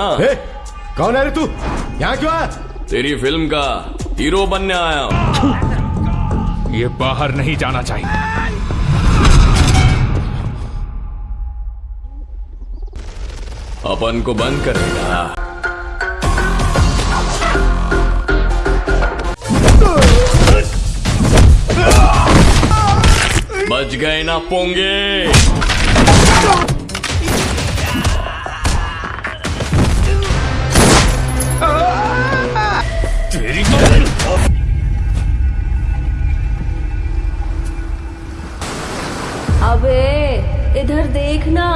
ए, कौन है रे तू? यहाँ क्यों आया? तेरी फ़िल्म का हीरो बनने आया हूँ। ये बाहर नहीं जाना चाहिए। अपन को बंद करेगा बच गए ना पोंगे। अबे इधर देखना।